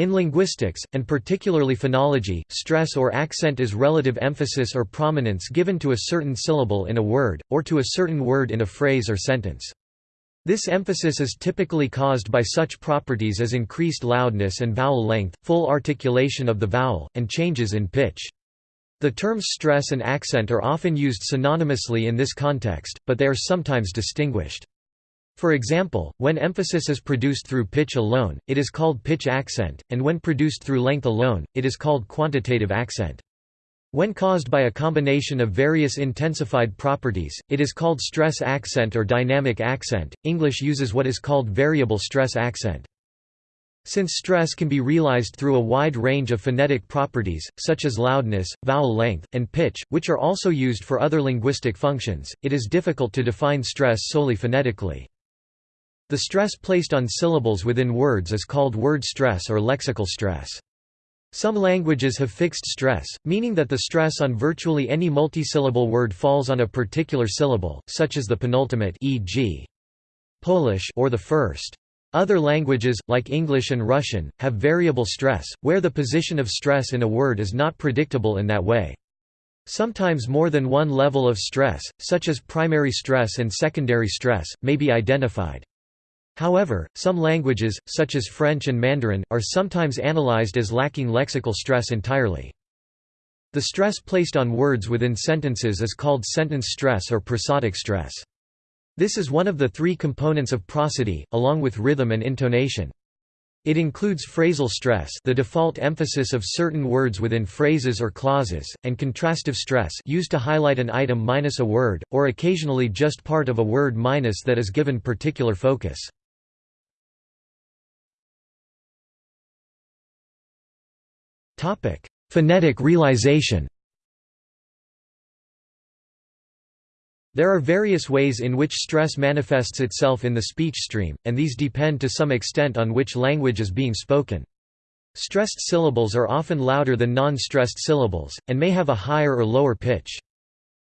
In linguistics, and particularly phonology, stress or accent is relative emphasis or prominence given to a certain syllable in a word, or to a certain word in a phrase or sentence. This emphasis is typically caused by such properties as increased loudness and vowel length, full articulation of the vowel, and changes in pitch. The terms stress and accent are often used synonymously in this context, but they are sometimes distinguished. For example, when emphasis is produced through pitch alone, it is called pitch accent, and when produced through length alone, it is called quantitative accent. When caused by a combination of various intensified properties, it is called stress accent or dynamic accent. English uses what is called variable stress accent. Since stress can be realized through a wide range of phonetic properties, such as loudness, vowel length, and pitch, which are also used for other linguistic functions, it is difficult to define stress solely phonetically. The stress placed on syllables within words is called word stress or lexical stress. Some languages have fixed stress, meaning that the stress on virtually any multisyllable word falls on a particular syllable, such as the penultimate e.g. Polish or the first. Other languages, like English and Russian, have variable stress, where the position of stress in a word is not predictable in that way. Sometimes more than one level of stress, such as primary stress and secondary stress, may be identified. However, some languages, such as French and Mandarin, are sometimes analyzed as lacking lexical stress entirely. The stress placed on words within sentences is called sentence stress or prosodic stress. This is one of the three components of prosody, along with rhythm and intonation. It includes phrasal stress the default emphasis of certain words within phrases or clauses, and contrastive stress used to highlight an item minus a word, or occasionally just part of a word minus that is given particular focus. Phonetic realization There are various ways in which stress manifests itself in the speech stream, and these depend to some extent on which language is being spoken. Stressed syllables are often louder than non-stressed syllables, and may have a higher or lower pitch.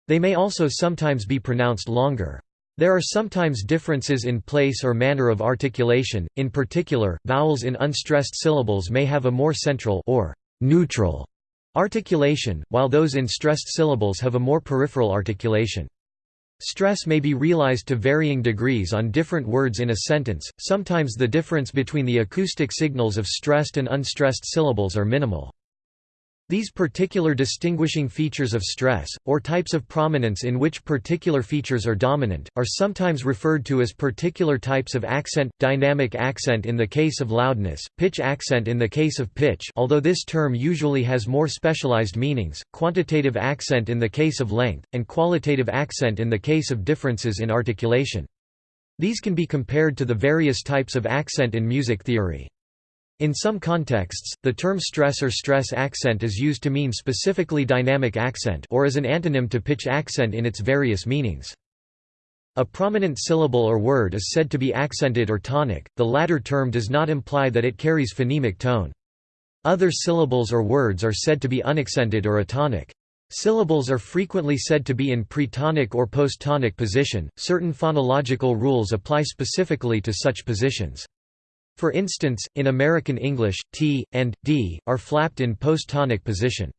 They may also sometimes be pronounced longer. There are sometimes differences in place or manner of articulation, in particular, vowels in unstressed syllables may have a more central or neutral articulation, while those in stressed syllables have a more peripheral articulation. Stress may be realized to varying degrees on different words in a sentence, sometimes the difference between the acoustic signals of stressed and unstressed syllables are minimal. These particular distinguishing features of stress, or types of prominence in which particular features are dominant, are sometimes referred to as particular types of accent, dynamic accent in the case of loudness, pitch accent in the case of pitch although this term usually has more specialized meanings, quantitative accent in the case of length, and qualitative accent in the case of differences in articulation. These can be compared to the various types of accent in music theory. In some contexts, the term stress or stress accent is used to mean specifically dynamic accent or as an antonym to pitch accent in its various meanings. A prominent syllable or word is said to be accented or tonic, the latter term does not imply that it carries phonemic tone. Other syllables or words are said to be unaccented or atonic. Syllables are frequently said to be in pretonic or posttonic position. Certain phonological rules apply specifically to such positions. For instance, in American English, t, and, d, are flapped in post-tonic position.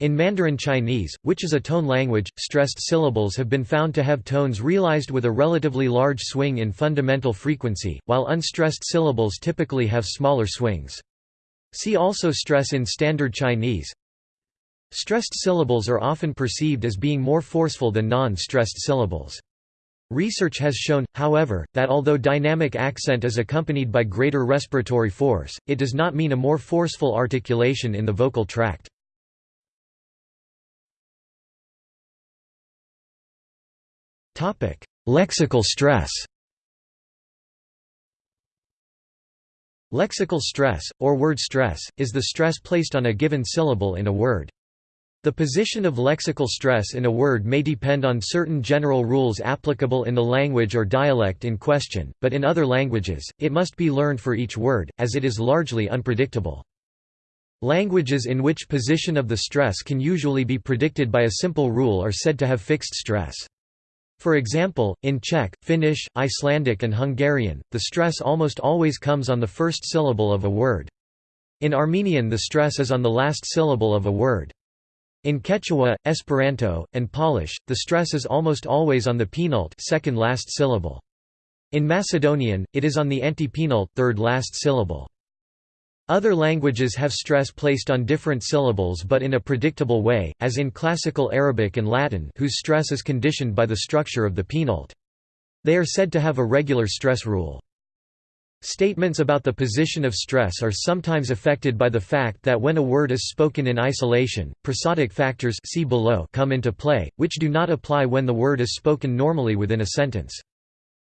In Mandarin Chinese, which is a tone language, stressed syllables have been found to have tones realized with a relatively large swing in fundamental frequency, while unstressed syllables typically have smaller swings. See also stress in Standard Chinese. Stressed syllables are often perceived as being more forceful than non-stressed syllables. Research has shown, however, that although dynamic accent is accompanied by greater respiratory force, it does not mean a more forceful articulation in the vocal tract. Lexical stress Lexical stress, or word stress, is the stress placed on a given syllable in a word. The position of lexical stress in a word may depend on certain general rules applicable in the language or dialect in question, but in other languages, it must be learned for each word, as it is largely unpredictable. Languages in which position of the stress can usually be predicted by a simple rule are said to have fixed stress. For example, in Czech, Finnish, Icelandic and Hungarian, the stress almost always comes on the first syllable of a word. In Armenian the stress is on the last syllable of a word. In Quechua, Esperanto, and Polish, the stress is almost always on the penult second last syllable. In Macedonian, it is on the antepenult third last syllable. Other languages have stress placed on different syllables but in a predictable way, as in Classical Arabic and Latin whose stress is conditioned by the structure of the penult. They are said to have a regular stress rule. Statements about the position of stress are sometimes affected by the fact that when a word is spoken in isolation, prosodic factors see below come into play, which do not apply when the word is spoken normally within a sentence.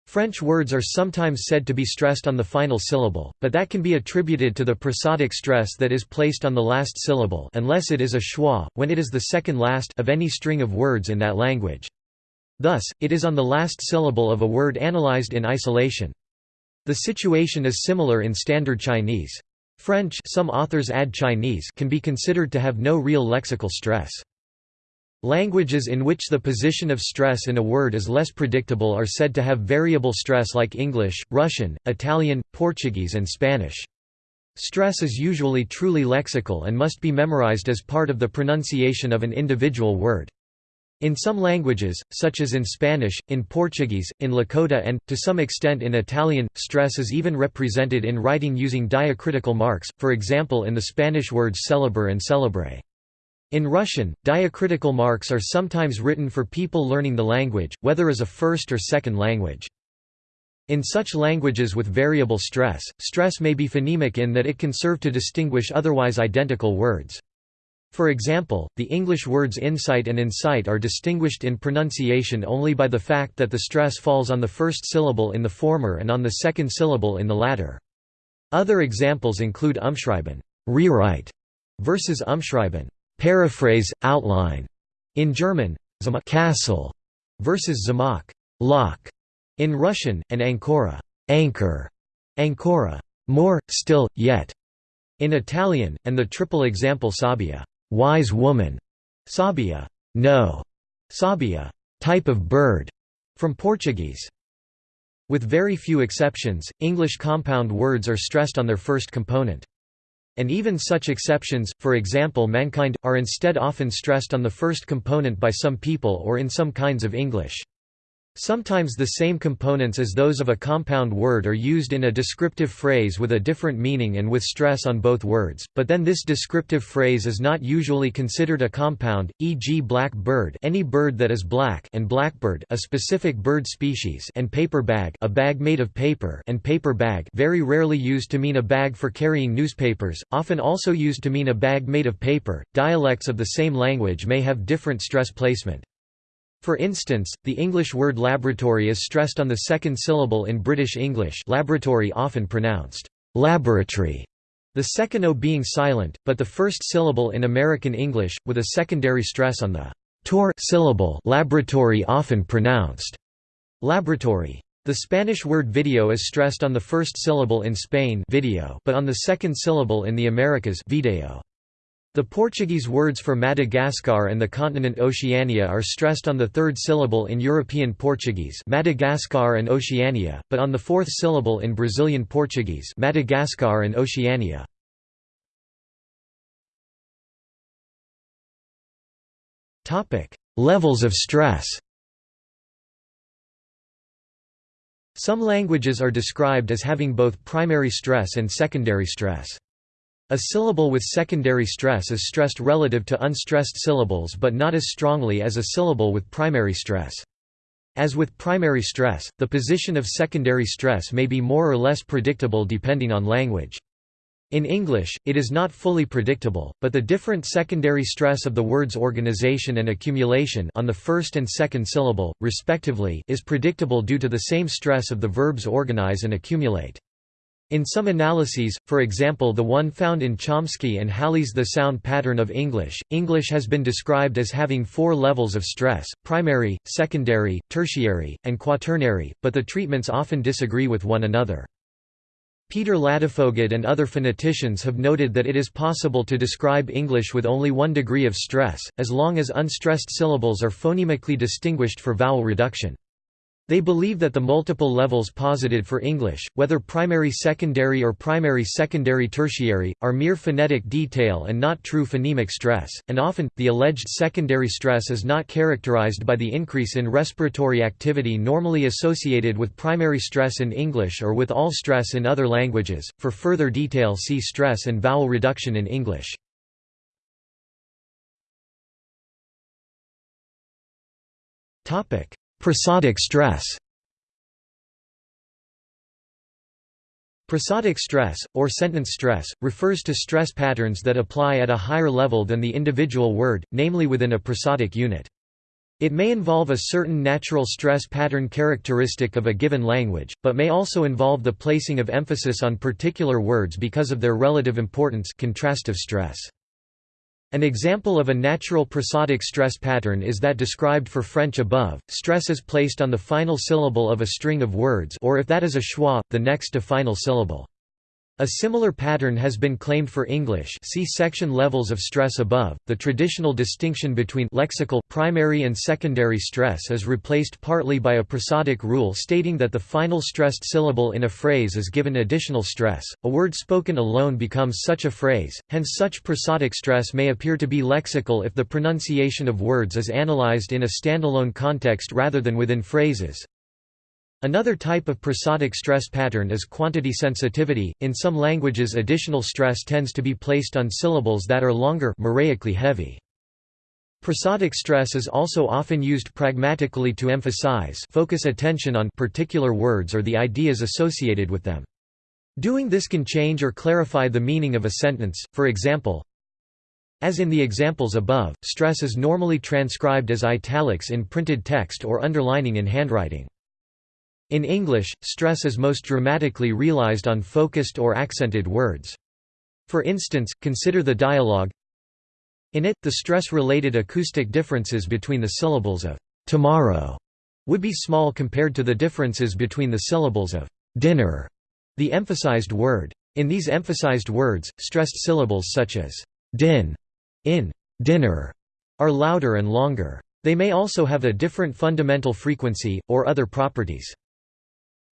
French words are sometimes said to be stressed on the final syllable, but that can be attributed to the prosodic stress that is placed on the last syllable unless it is a schwa, when it is the second last of any string of words in that language. Thus, it is on the last syllable of a word analyzed in isolation. The situation is similar in Standard Chinese. French some authors add Chinese can be considered to have no real lexical stress. Languages in which the position of stress in a word is less predictable are said to have variable stress like English, Russian, Italian, Portuguese and Spanish. Stress is usually truly lexical and must be memorized as part of the pronunciation of an individual word. In some languages, such as in Spanish, in Portuguese, in Lakota and, to some extent in Italian, stress is even represented in writing using diacritical marks, for example in the Spanish words celebre and celebre. In Russian, diacritical marks are sometimes written for people learning the language, whether as a first or second language. In such languages with variable stress, stress may be phonemic in that it can serve to distinguish otherwise identical words. For example, the English words insight and insight are distinguished in pronunciation only by the fact that the stress falls on the first syllable in the former and on the second syllable in the latter. Other examples include umschreiben rewrite versus umschreiben paraphrase, outline in German, castle versus zamok lock in Russian, and ancora anchor, ancora more, still, yet in Italian, and the triple example sabbia wise woman, sabia, no, sabia, type of bird, from Portuguese. With very few exceptions, English compound words are stressed on their first component. And even such exceptions, for example mankind, are instead often stressed on the first component by some people or in some kinds of English. Sometimes the same components as those of a compound word are used in a descriptive phrase with a different meaning and with stress on both words, but then this descriptive phrase is not usually considered a compound, e.g. black bird any bird that is black and blackbird a specific bird species and paper bag a bag made of paper and paper bag very rarely used to mean a bag for carrying newspapers, often also used to mean a bag made of paper. Dialects of the same language may have different stress placement. For instance, the English word laboratory is stressed on the second syllable in British English laboratory often pronounced laboratory, the second O being silent, but the first syllable in American English, with a secondary stress on the tor syllable laboratory often pronounced laboratory. The Spanish word video is stressed on the first syllable in Spain video but on the second syllable in the Americas video. The Portuguese words for Madagascar and the continent Oceania are stressed on the third syllable in European Portuguese Madagascar and Oceania, but on the fourth syllable in Brazilian Portuguese Madagascar and Oceania. Levels of stress Some languages are described as having both primary stress and secondary stress. A syllable with secondary stress is stressed relative to unstressed syllables but not as strongly as a syllable with primary stress. As with primary stress, the position of secondary stress may be more or less predictable depending on language. In English, it is not fully predictable, but the different secondary stress of the words organization and accumulation on the first and second syllable, respectively, is predictable due to the same stress of the verbs organize and accumulate. In some analyses, for example the one found in Chomsky and Halle's The Sound Pattern of English, English has been described as having four levels of stress, primary, secondary, tertiary, and quaternary, but the treatments often disagree with one another. Peter Ladefoged and other phoneticians have noted that it is possible to describe English with only one degree of stress, as long as unstressed syllables are phonemically distinguished for vowel reduction. They believe that the multiple levels posited for English, whether primary secondary or primary secondary tertiary, are mere phonetic detail and not true phonemic stress, and often, the alleged secondary stress is not characterized by the increase in respiratory activity normally associated with primary stress in English or with all stress in other languages. For further detail see stress and vowel reduction in English. Topic Prosodic stress Prosodic stress, or sentence stress, refers to stress patterns that apply at a higher level than the individual word, namely within a prosodic unit. It may involve a certain natural stress pattern characteristic of a given language, but may also involve the placing of emphasis on particular words because of their relative importance contrastive stress. An example of a natural prosodic stress pattern is that described for French above. Stress is placed on the final syllable of a string of words or if that is a schwa, the next to final syllable. A similar pattern has been claimed for English see section levels of stress above. The traditional distinction between lexical primary and secondary stress is replaced partly by a prosodic rule stating that the final stressed syllable in a phrase is given additional stress. A word spoken alone becomes such a phrase, hence such prosodic stress may appear to be lexical if the pronunciation of words is analyzed in a standalone context rather than within phrases. Another type of prosodic stress pattern is quantity sensitivity. In some languages, additional stress tends to be placed on syllables that are longer, moraically heavy. Prosodic stress is also often used pragmatically to emphasize focus attention on particular words or the ideas associated with them. Doing this can change or clarify the meaning of a sentence, for example, as in the examples above, stress is normally transcribed as italics in printed text or underlining in handwriting. In English, stress is most dramatically realized on focused or accented words. For instance, consider the dialogue In it, the stress-related acoustic differences between the syllables of «tomorrow» would be small compared to the differences between the syllables of «dinner», the emphasized word. In these emphasized words, stressed syllables such as «din» in «dinner» are louder and longer. They may also have a different fundamental frequency, or other properties.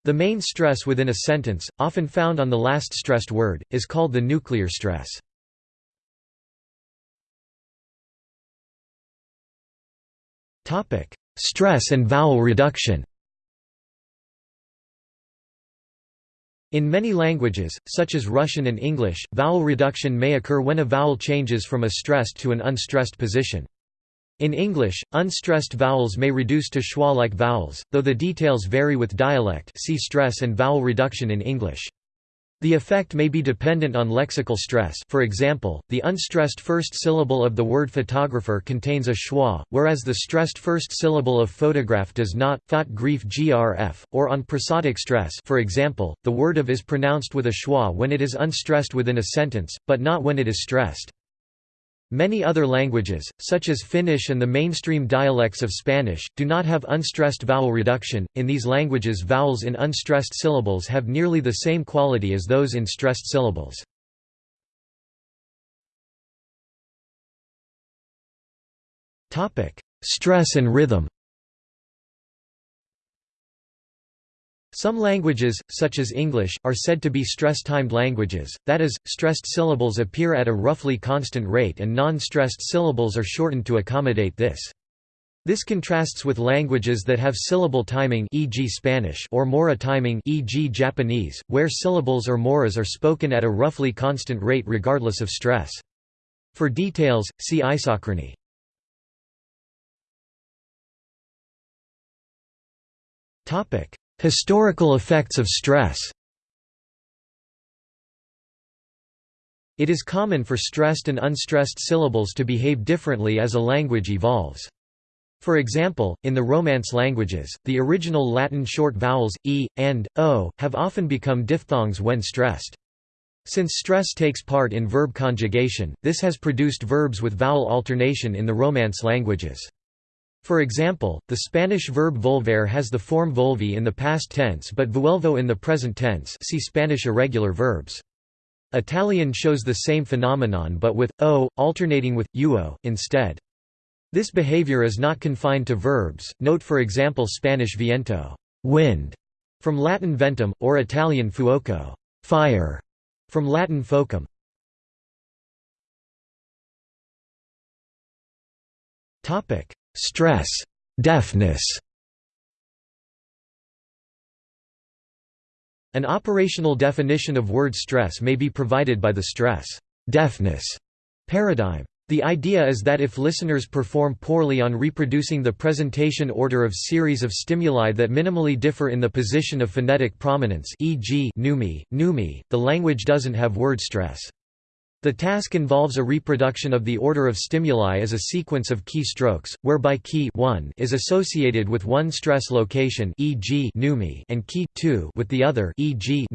The main stress within a sentence, often found on the last stressed word, is called the nuclear stress. stress and vowel reduction In many languages, such as Russian and English, vowel reduction may occur when a vowel changes from a stressed to an unstressed position. In English, unstressed vowels may reduce to schwa-like vowels, though the details vary with dialect see stress and vowel reduction in English. The effect may be dependent on lexical stress for example, the unstressed first syllable of the word photographer contains a schwa, whereas the stressed first syllable of photograph does not, thought grief grf, or on prosodic stress for example, the word of is pronounced with a schwa when it is unstressed within a sentence, but not when it is stressed. Many other languages, such as Finnish and the mainstream dialects of Spanish, do not have unstressed vowel reduction. In these languages, vowels in unstressed syllables have nearly the same quality as those in stressed syllables. Topic: Stress and rhythm. Some languages, such as English, are said to be stress-timed languages, that is, stressed syllables appear at a roughly constant rate and non-stressed syllables are shortened to accommodate this. This contrasts with languages that have syllable timing e.g. Spanish or mora timing e.g. Japanese, where syllables or moras are spoken at a roughly constant rate regardless of stress. For details, see isochrony. Topic: Historical effects of stress It is common for stressed and unstressed syllables to behave differently as a language evolves. For example, in the Romance languages, the original Latin short vowels, e, and, o, have often become diphthongs when stressed. Since stress takes part in verb conjugation, this has produced verbs with vowel alternation in the Romance languages. For example, the Spanish verb volver has the form volvi in the past tense but vuelvo in the present tense see Spanish irregular verbs. Italian shows the same phenomenon but with o, alternating with uo, instead. This behavior is not confined to verbs, note for example Spanish viento. wind, from Latin ventum, or Italian fuoco fire, from Latin focum. Stress, deafness An operational definition of word stress may be provided by the stress deafness paradigm. The idea is that if listeners perform poorly on reproducing the presentation order of series of stimuli that minimally differ in the position of phonetic prominence e.g. numi, numi, the language doesn't have word stress. The task involves a reproduction of the order of stimuli as a sequence of key strokes, whereby key 1 is associated with one stress location e.g. and key 2 with the other e.g.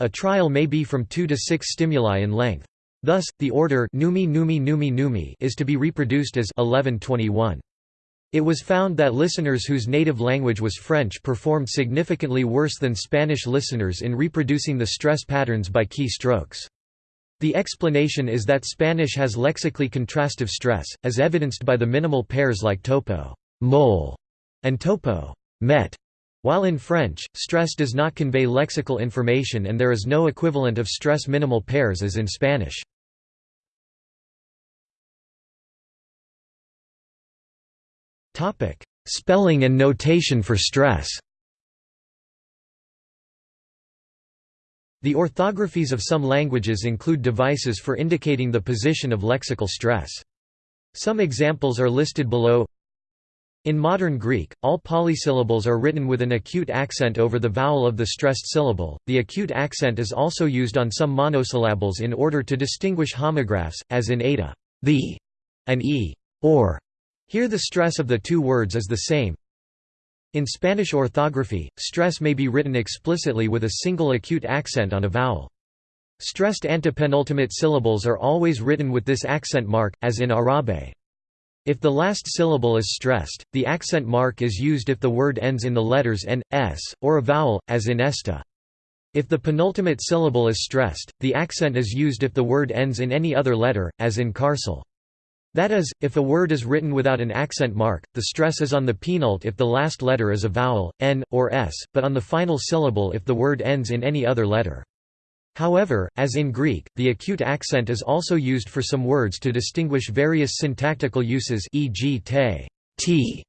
A trial may be from 2 to 6 stimuli in length. Thus, the order numi numi numi numi is to be reproduced as 1121. It was found that listeners whose native language was French performed significantly worse than Spanish listeners in reproducing the stress patterns by key strokes. The explanation is that Spanish has lexically contrastive stress, as evidenced by the minimal pairs like topo mole and topo met, while in French, stress does not convey lexical information and there is no equivalent of stress minimal pairs as in Spanish. Spelling and notation for stress The orthographies of some languages include devices for indicating the position of lexical stress. Some examples are listed below. In modern Greek, all polysyllables are written with an acute accent over the vowel of the stressed syllable. The acute accent is also used on some monosyllables in order to distinguish homographs, as in eta, the, and e, or. Here the stress of the two words is the same, in Spanish orthography, stress may be written explicitly with a single acute accent on a vowel. Stressed antepenultimate syllables are always written with this accent mark, as in Arabe. If the last syllable is stressed, the accent mark is used if the word ends in the letters n, s, or a vowel, as in esta. If the penultimate syllable is stressed, the accent is used if the word ends in any other letter, as in carcel. That is, if a word is written without an accent mark, the stress is on the penult if the last letter is a vowel, n, or s, but on the final syllable if the word ends in any other letter. However, as in Greek, the acute accent is also used for some words to distinguish various syntactical uses e.g. te t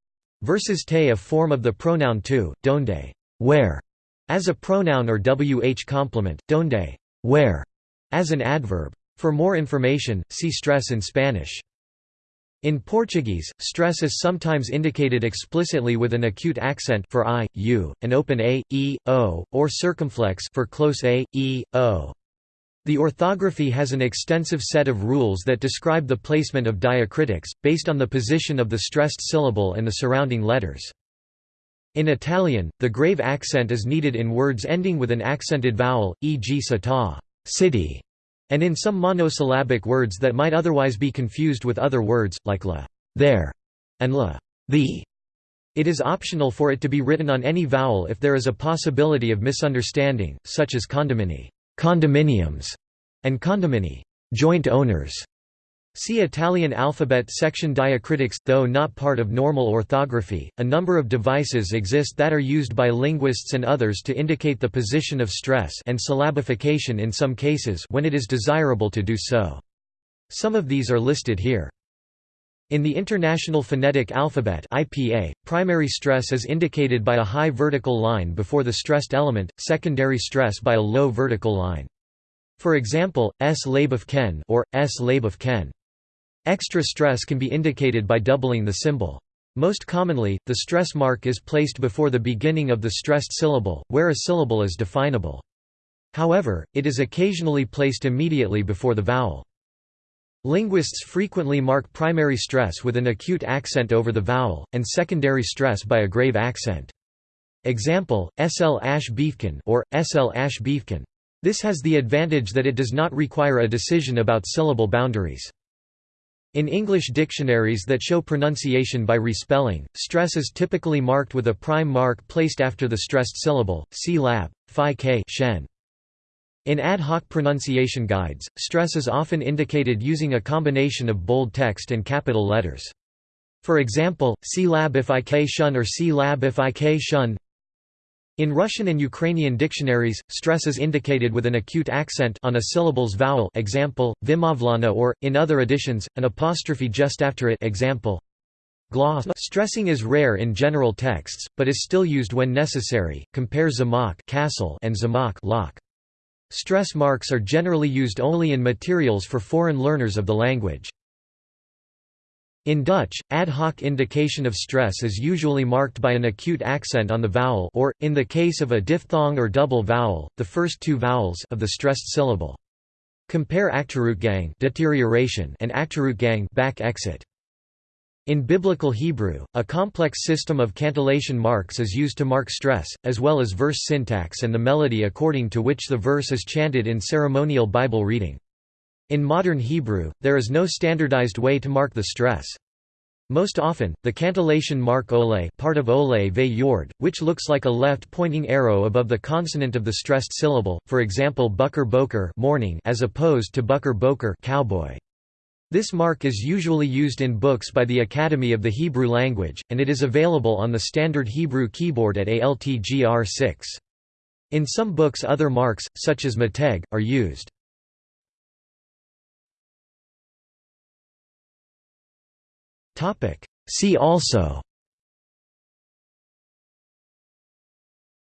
versus te a form of the pronoun tu, donde where, as a pronoun or wh complement, donde where, as an adverb. For more information, see stress in Spanish. In Portuguese, stress is sometimes indicated explicitly with an acute accent for i, u, an open a, e, o, or circumflex for close a, e, o. The orthography has an extensive set of rules that describe the placement of diacritics, based on the position of the stressed syllable and the surrounding letters. In Italian, the grave accent is needed in words ending with an accented vowel, e.g. città city", and in some monosyllabic words that might otherwise be confused with other words, like la there, and la the. It is optional for it to be written on any vowel if there is a possibility of misunderstanding, such as condomini condominiums, and condomini joint owners. See Italian alphabet section diacritics. Though not part of normal orthography, a number of devices exist that are used by linguists and others to indicate the position of stress and syllabification in some cases when it is desirable to do so. Some of these are listed here. In the International Phonetic Alphabet IPA, primary stress is indicated by a high vertical line before the stressed element, secondary stress by a low vertical line. For example, S lab of Ken or S lab of Ken. Extra stress can be indicated by doubling the symbol. Most commonly, the stress mark is placed before the beginning of the stressed syllable, where a syllable is definable. However, it is occasionally placed immediately before the vowel. Linguists frequently mark primary stress with an acute accent over the vowel, and secondary stress by a grave accent. Example, sl ash beefkin or sl ash beefkin. This has the advantage that it does not require a decision about syllable boundaries. In English dictionaries that show pronunciation by respelling, stress is typically marked with a prime mark placed after the stressed syllable, see lab, phi k shen. In ad hoc pronunciation guides, stress is often indicated using a combination of bold text and capital letters. For example, see lab if ik shun or see lab if ik shun In Russian and Ukrainian dictionaries, stress is indicated with an acute accent on a syllable's vowel example, vimavlana or, in other editions, an apostrophe just after it example, gloss. Stressing is rare in general texts, but is still used when necessary. Compare zamok castle and zamok lock. Stress marks are generally used only in materials for foreign learners of the language. In Dutch, ad hoc indication of stress is usually marked by an acute accent on the vowel or, in the case of a diphthong or double vowel, the first two vowels of the stressed syllable. Compare achteruitgang deterioration and achteruitgang back exit. In Biblical Hebrew, a complex system of cantillation marks is used to mark stress, as well as verse syntax and the melody according to which the verse is chanted in ceremonial Bible reading. In modern Hebrew, there is no standardized way to mark the stress. Most often, the cantillation mark ole part of ole ve yord, which looks like a left-pointing arrow above the consonant of the stressed syllable, for example bucker boker morning as opposed to bucker boker cowboy. This mark is usually used in books by the Academy of the Hebrew Language, and it is available on the standard Hebrew keyboard at ALTGR 6. In some books other marks, such as meteg, are used. Topic. See also.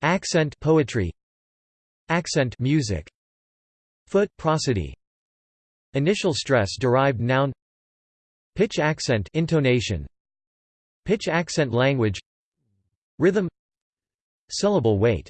Accent poetry. Accent music. Foot prosody. Initial stress derived noun. Pitch accent intonation. Pitch accent language. Rhythm. Syllable weight